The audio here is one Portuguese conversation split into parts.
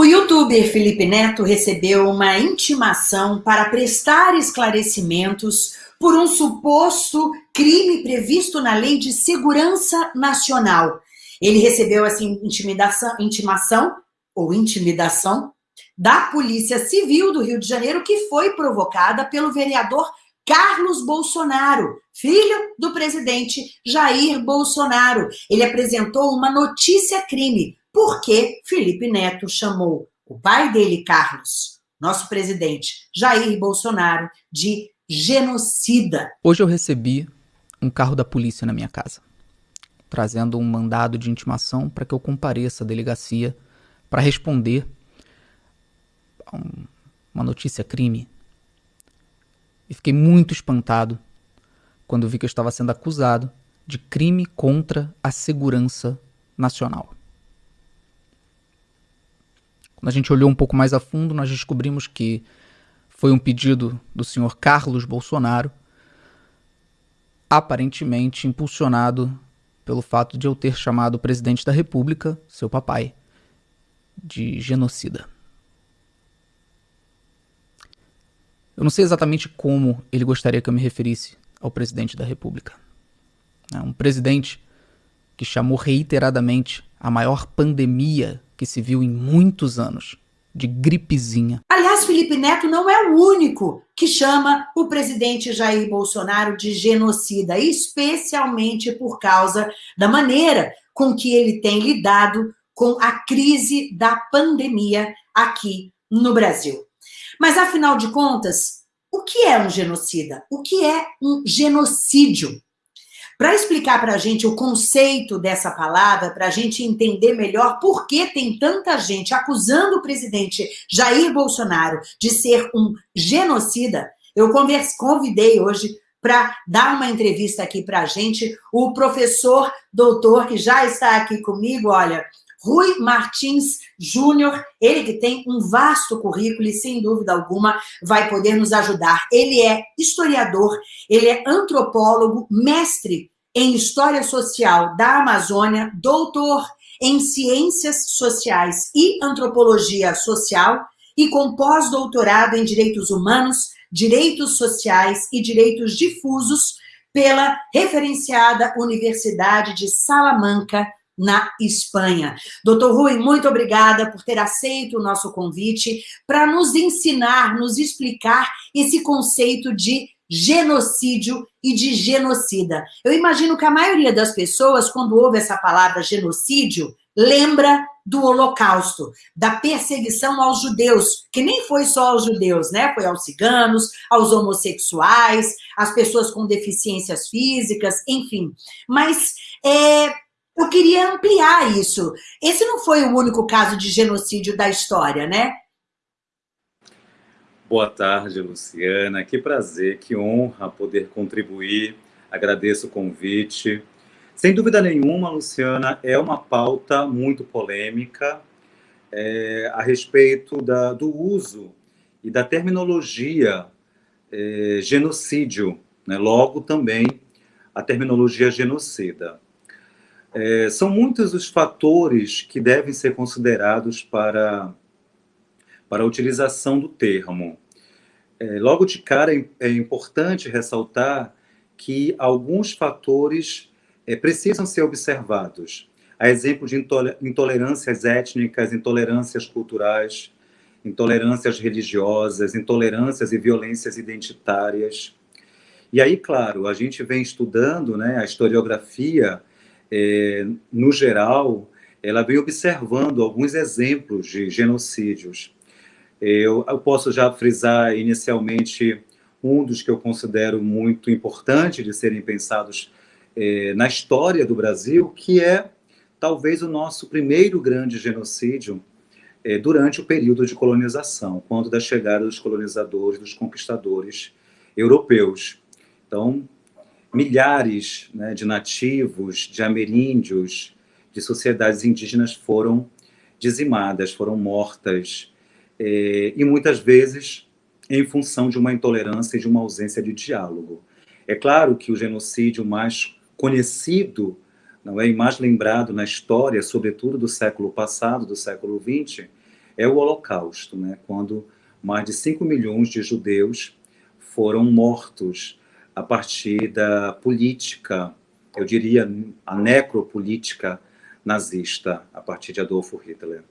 O youtuber Felipe Neto recebeu uma intimação para prestar esclarecimentos por um suposto crime previsto na Lei de Segurança Nacional. Ele recebeu essa intimidação, intimação ou intimidação da Polícia Civil do Rio de Janeiro, que foi provocada pelo vereador Carlos Bolsonaro, filho do presidente Jair Bolsonaro. Ele apresentou uma notícia-crime, porque Felipe Neto chamou o pai dele, Carlos, nosso presidente Jair Bolsonaro, de genocida. Hoje eu recebi um carro da polícia na minha casa, trazendo um mandado de intimação para que eu compareça à delegacia para responder a um, uma notícia crime. E fiquei muito espantado quando vi que eu estava sendo acusado de crime contra a segurança nacional. Quando a gente olhou um pouco mais a fundo, nós descobrimos que foi um pedido do senhor Carlos Bolsonaro, aparentemente impulsionado pelo fato de eu ter chamado o presidente da República, seu papai, de genocida. Eu não sei exatamente como ele gostaria que eu me referisse ao presidente da República. É um presidente que chamou reiteradamente a maior pandemia que se viu em muitos anos de gripezinha. Aliás, Felipe Neto não é o único que chama o presidente Jair Bolsonaro de genocida, especialmente por causa da maneira com que ele tem lidado com a crise da pandemia aqui no Brasil. Mas, afinal de contas, o que é um genocida? O que é um genocídio? Para explicar para a gente o conceito dessa palavra, para a gente entender melhor por que tem tanta gente acusando o presidente Jair Bolsonaro de ser um genocida, eu converse, convidei hoje para dar uma entrevista aqui para a gente o professor doutor que já está aqui comigo, olha, Rui Martins Júnior, ele que tem um vasto currículo e, sem dúvida alguma, vai poder nos ajudar. Ele é historiador, ele é antropólogo, mestre em História Social da Amazônia, doutor em Ciências Sociais e Antropologia Social e com pós-doutorado em Direitos Humanos, Direitos Sociais e Direitos Difusos pela referenciada Universidade de Salamanca, na Espanha. Doutor Rui, muito obrigada por ter aceito o nosso convite para nos ensinar, nos explicar esse conceito de genocídio e de genocida. Eu imagino que a maioria das pessoas, quando ouve essa palavra genocídio, lembra do holocausto, da perseguição aos judeus, que nem foi só aos judeus, né? Foi aos ciganos, aos homossexuais, às pessoas com deficiências físicas, enfim. Mas é, eu queria ampliar isso. Esse não foi o único caso de genocídio da história, né? Boa tarde, Luciana. Que prazer, que honra poder contribuir. Agradeço o convite. Sem dúvida nenhuma, Luciana, é uma pauta muito polêmica é, a respeito da, do uso e da terminologia é, genocídio, né? logo também a terminologia genocida. É, são muitos os fatores que devem ser considerados para, para a utilização do termo. É, logo de cara, é, é importante ressaltar que alguns fatores é, precisam ser observados. A exemplo de intolerâncias étnicas, intolerâncias culturais, intolerâncias religiosas, intolerâncias e violências identitárias. E aí, claro, a gente vem estudando né, a historiografia é, no geral, ela vem observando alguns exemplos de genocídios. Eu, eu, posso já frisar inicialmente um dos que eu considero muito importante de serem pensados é, na história do Brasil, que é talvez o nosso primeiro grande genocídio é, durante o período de colonização, quando da chegada dos colonizadores, dos conquistadores europeus. Então, milhares né, de nativos, de ameríndios, de sociedades indígenas foram dizimadas, foram mortas, é, e muitas vezes em função de uma intolerância e de uma ausência de diálogo. É claro que o genocídio mais conhecido não é, e mais lembrado na história, sobretudo do século passado, do século XX, é o Holocausto, né? quando mais de 5 milhões de judeus foram mortos a partir da política, eu diria a necropolítica nazista, a partir de Adolfo Hitler.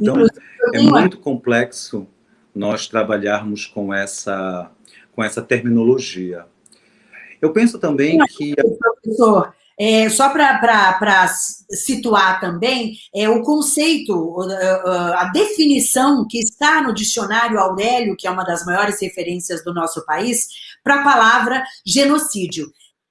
Então, é muito complexo nós trabalharmos com essa, com essa terminologia. Eu penso também que... Professor, é, só para situar também, é, o conceito, a definição que está no dicionário Aurélio, que é uma das maiores referências do nosso país, para a palavra genocídio.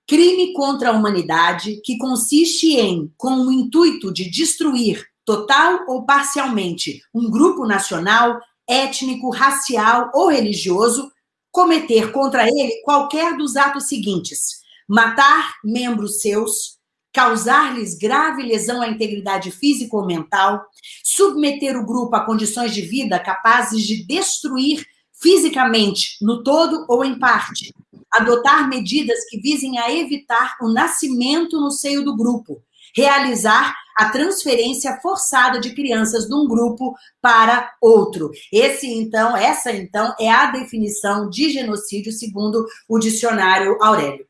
Crime contra a humanidade que consiste em, com o intuito de destruir, total ou parcialmente, um grupo nacional, étnico, racial ou religioso, cometer contra ele qualquer dos atos seguintes matar membros seus, causar-lhes grave lesão à integridade física ou mental, submeter o grupo a condições de vida capazes de destruir fisicamente, no todo ou em parte, adotar medidas que visem a evitar o nascimento no seio do grupo, realizar a transferência forçada de crianças de um grupo para outro. Esse então, essa então é a definição de genocídio segundo o dicionário Aurélio.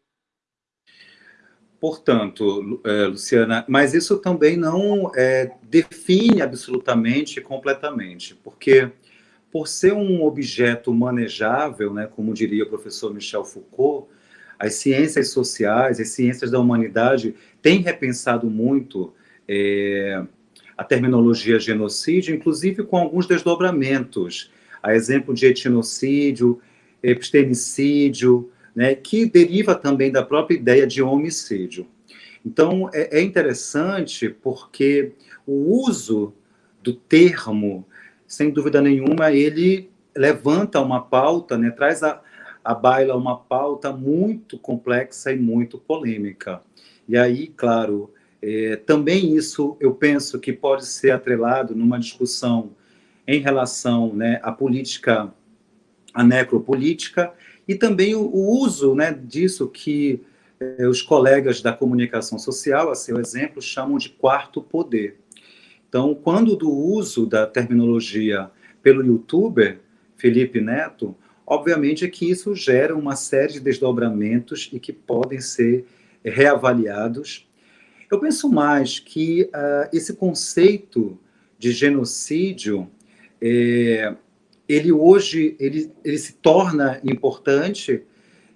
Portanto, é, Luciana, mas isso também não é, define absolutamente completamente, porque por ser um objeto manejável, né, como diria o professor Michel Foucault, as ciências sociais, as ciências da humanidade têm repensado muito é, a terminologia genocídio, inclusive com alguns desdobramentos, a exemplo de etnocídio, epistemicídio, né, que deriva também da própria ideia de homicídio. Então, é, é interessante porque o uso do termo, sem dúvida nenhuma, ele levanta uma pauta, né, traz a, a baila uma pauta muito complexa e muito polêmica. E aí, claro, é, também isso eu penso que pode ser atrelado numa discussão em relação né, à política, à necropolítica, e também o, o uso né, disso que eh, os colegas da comunicação social, a seu exemplo, chamam de quarto poder. Então, quando do uso da terminologia pelo youtuber Felipe Neto, obviamente é que isso gera uma série de desdobramentos e que podem ser reavaliados. Eu penso mais que uh, esse conceito de genocídio é, ele hoje ele, ele se torna importante,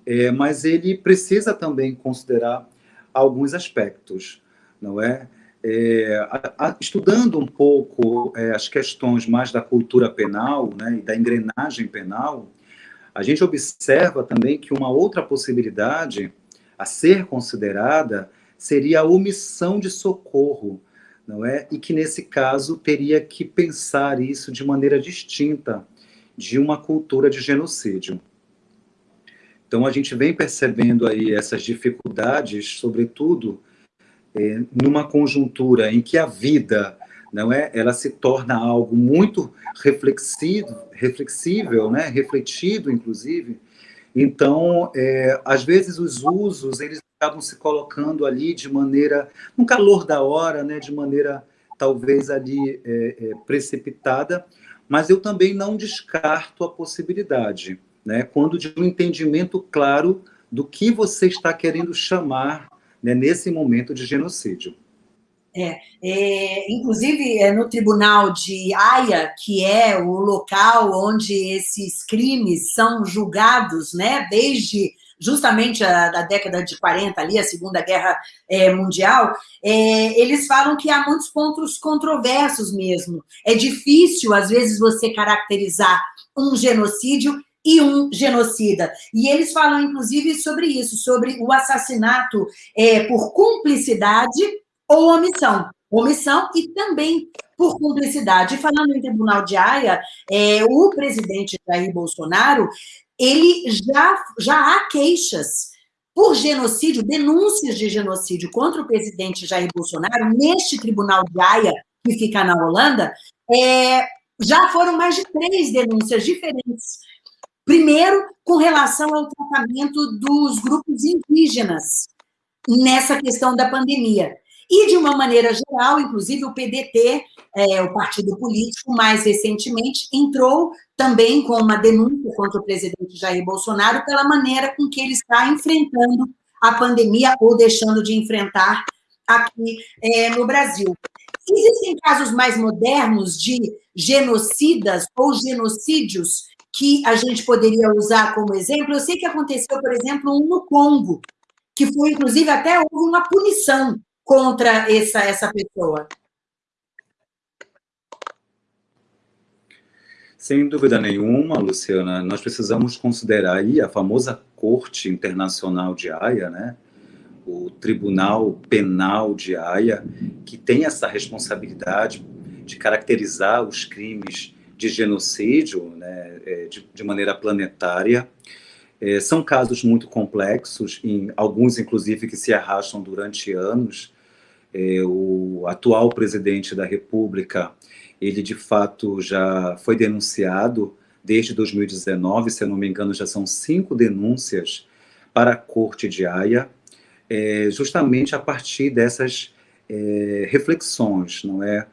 é, mas ele precisa também considerar alguns aspectos, não é? é a, a, estudando um pouco é, as questões mais da cultura penal né, e da engrenagem penal, a gente observa também que uma outra possibilidade a ser considerada seria a omissão de socorro, não é? E que nesse caso teria que pensar isso de maneira distinta de uma cultura de genocídio. Então, a gente vem percebendo aí essas dificuldades, sobretudo é, numa conjuntura em que a vida, não é, ela se torna algo muito reflexivo, reflexível, né, refletido, inclusive. Então, é, às vezes os usos eles acabam se colocando ali de maneira, no calor da hora, né, de maneira talvez ali é, é, precipitada, mas eu também não descarto a possibilidade, né, quando de um entendimento claro do que você está querendo chamar né, nesse momento de genocídio. É, é, inclusive, é, no tribunal de Haia, que é o local onde esses crimes são julgados, né, desde justamente a, da década de 40 ali, a Segunda Guerra é, Mundial, é, eles falam que há muitos pontos controversos mesmo. É difícil, às vezes, você caracterizar um genocídio e um genocida. E eles falam, inclusive, sobre isso, sobre o assassinato é, por cumplicidade ou omissão. Omissão e também por cumplicidade. Falando em Tribunal de Haia, é, o presidente Jair Bolsonaro ele já, já há queixas por genocídio, denúncias de genocídio contra o presidente Jair Bolsonaro neste tribunal de Haia, que fica na Holanda, é, já foram mais de três denúncias diferentes. Primeiro, com relação ao tratamento dos grupos indígenas nessa questão da pandemia. E, de uma maneira geral, inclusive o PDT, é, o partido político, mais recentemente, entrou também com uma denúncia contra o presidente Jair Bolsonaro pela maneira com que ele está enfrentando a pandemia ou deixando de enfrentar aqui é, no Brasil. Existem casos mais modernos de genocidas ou genocídios que a gente poderia usar como exemplo? Eu sei que aconteceu, por exemplo, um no Congo, que foi, inclusive, até houve uma punição contra essa, essa pessoa. Sem dúvida nenhuma, Luciana, nós precisamos considerar aí a famosa Corte Internacional de Haia, né? o Tribunal Penal de Haia, que tem essa responsabilidade de caracterizar os crimes de genocídio né, é, de, de maneira planetária. É, são casos muito complexos, em, alguns, inclusive, que se arrastam durante anos. É, o atual presidente da República ele de fato já foi denunciado desde 2019, se eu não me engano, já são cinco denúncias para a Corte de Haia, é, justamente a partir dessas é, reflexões, não é?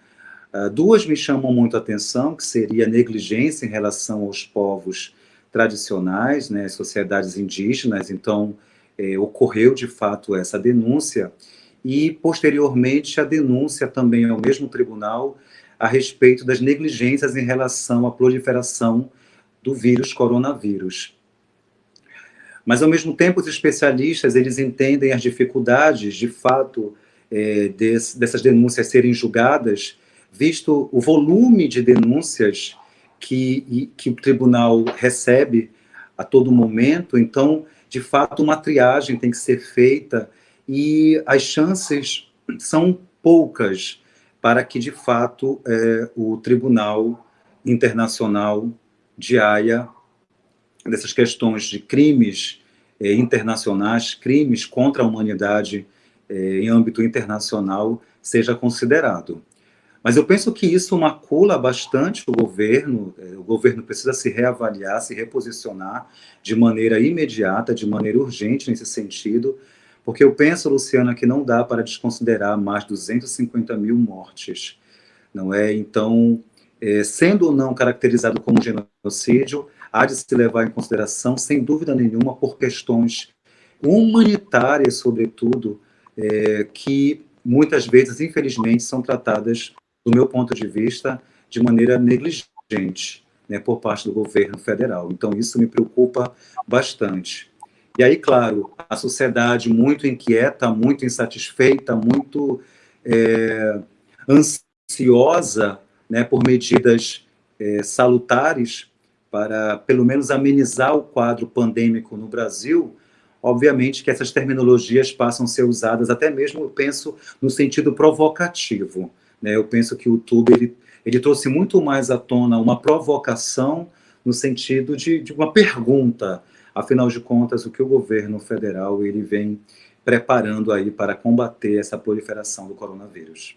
Ah, duas me chamam muito a atenção, que seria a negligência em relação aos povos tradicionais, né, sociedades indígenas, então é, ocorreu de fato essa denúncia, e posteriormente a denúncia também ao mesmo tribunal a respeito das negligências em relação à proliferação do vírus coronavírus. Mas, ao mesmo tempo, os especialistas eles entendem as dificuldades, de fato, é, desse, dessas denúncias serem julgadas, visto o volume de denúncias que, que o tribunal recebe a todo momento. Então, de fato, uma triagem tem que ser feita e as chances são poucas para que, de fato, é, o Tribunal Internacional de Haia, dessas questões de crimes é, internacionais, crimes contra a humanidade é, em âmbito internacional, seja considerado. Mas eu penso que isso macula bastante o governo, é, o governo precisa se reavaliar, se reposicionar de maneira imediata, de maneira urgente nesse sentido, porque eu penso, Luciana, que não dá para desconsiderar mais 250 mil mortes, não é? Então, é, sendo ou não caracterizado como genocídio, há de se levar em consideração, sem dúvida nenhuma, por questões humanitárias, sobretudo, é, que muitas vezes, infelizmente, são tratadas, do meu ponto de vista, de maneira negligente, né, por parte do governo federal. Então, isso me preocupa bastante. E aí, claro, a sociedade muito inquieta, muito insatisfeita, muito é, ansiosa né, por medidas é, salutares para, pelo menos, amenizar o quadro pandêmico no Brasil, obviamente que essas terminologias passam a ser usadas até mesmo, eu penso, no sentido provocativo. Né? Eu penso que o YouTube ele, ele trouxe muito mais à tona uma provocação no sentido de, de uma pergunta, Afinal de contas, o que o governo federal ele vem preparando aí para combater essa proliferação do coronavírus?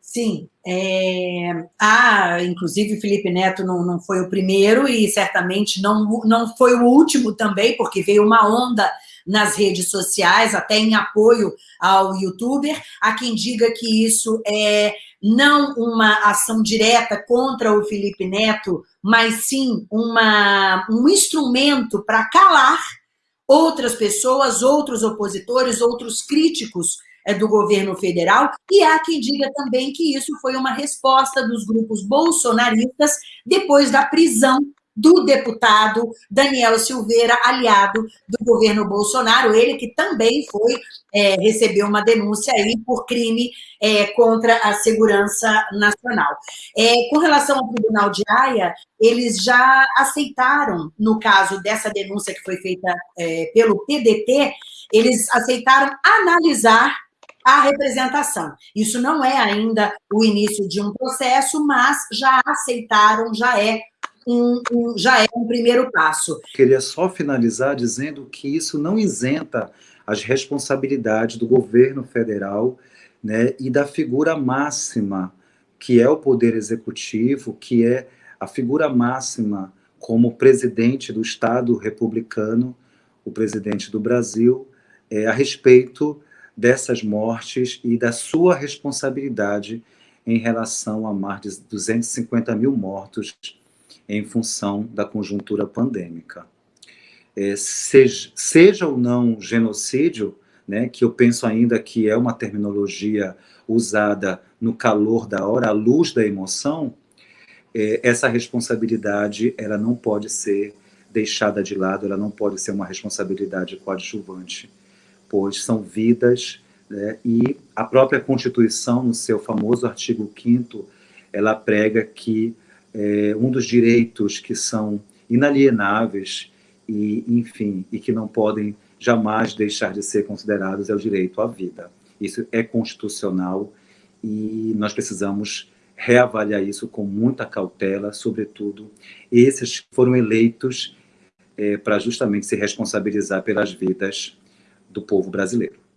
Sim, é, ah, inclusive Felipe Neto não, não foi o primeiro e certamente não, não foi o último também, porque veio uma onda nas redes sociais, até em apoio ao youtuber. Há quem diga que isso é não uma ação direta contra o Felipe Neto, mas sim uma, um instrumento para calar outras pessoas, outros opositores, outros críticos é, do governo federal, e há quem diga também que isso foi uma resposta dos grupos bolsonaristas depois da prisão do deputado Daniel Silveira, aliado do governo Bolsonaro, ele que também foi, é, recebeu uma denúncia aí por crime é, contra a segurança nacional. É, com relação ao Tribunal de Haia, eles já aceitaram, no caso dessa denúncia que foi feita é, pelo PDT, eles aceitaram analisar a representação. Isso não é ainda o início de um processo, mas já aceitaram, já é um, um, já é um primeiro passo. Queria só finalizar dizendo que isso não isenta as responsabilidades do governo federal né, e da figura máxima, que é o poder executivo, que é a figura máxima como presidente do Estado republicano, o presidente do Brasil, é, a respeito dessas mortes e da sua responsabilidade em relação a mais de 250 mil mortos em função da conjuntura pandêmica. É, seja, seja ou não genocídio, né, que eu penso ainda que é uma terminologia usada no calor da hora, à luz da emoção, é, essa responsabilidade ela não pode ser deixada de lado, ela não pode ser uma responsabilidade coadjuvante, pois são vidas né, e a própria Constituição, no seu famoso artigo 5 ela prega que é, um dos direitos que são inalienáveis e, enfim, e que não podem jamais deixar de ser considerados é o direito à vida. Isso é constitucional e nós precisamos reavaliar isso com muita cautela, sobretudo esses que foram eleitos é, para justamente se responsabilizar pelas vidas do povo brasileiro.